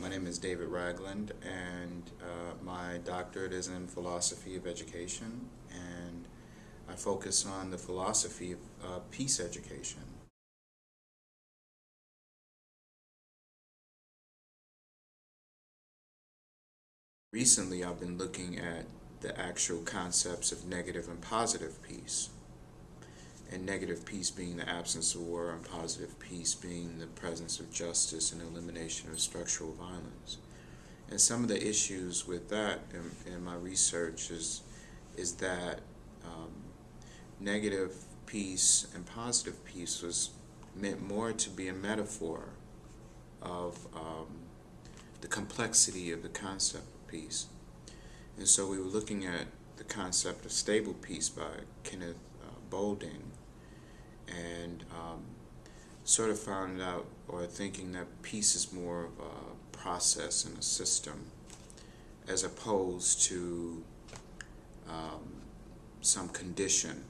My name is David Ragland, and uh, my doctorate is in philosophy of education, and I focus on the philosophy of uh, peace education. Recently, I've been looking at the actual concepts of negative and positive peace. And negative peace being the absence of war, and positive peace being the presence of justice and elimination of structural violence. And some of the issues with that in, in my research is, is that um, negative peace and positive peace was meant more to be a metaphor of um, the complexity of the concept of peace. And so we were looking at the concept of stable peace by Kenneth uh, Boulding and um, sort of found out or thinking that peace is more of a process and a system as opposed to um, some condition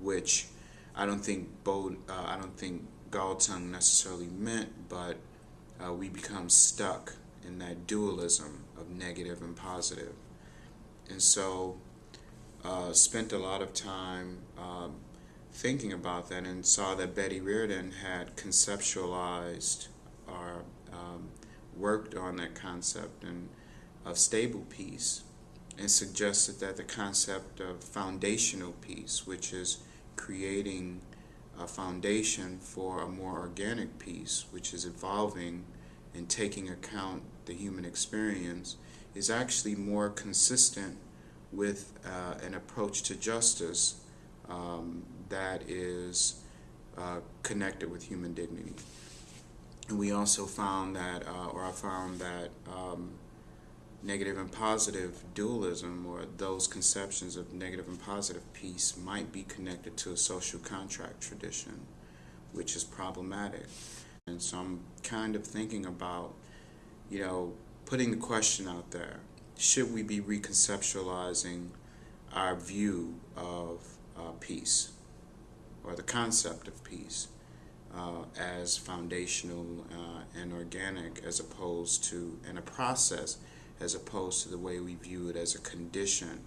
which I don't think Bold, uh, I don't think Galtung necessarily meant but uh, we become stuck in that dualism of negative and positive. And so uh, spent a lot of time um, thinking about that and saw that Betty Reardon had conceptualized or um, worked on that concept and of stable peace and suggested that the concept of foundational peace, which is creating a foundation for a more organic peace, which is evolving and taking account the human experience, is actually more consistent with uh, an approach to justice um, that is uh, connected with human dignity. And we also found that, uh, or I found that um, negative and positive dualism, or those conceptions of negative and positive peace, might be connected to a social contract tradition, which is problematic. And so I'm kind of thinking about, you know, putting the question out there should we be reconceptualizing our view of uh, peace? or the concept of peace uh, as foundational uh, and organic as opposed to, and a process as opposed to the way we view it as a condition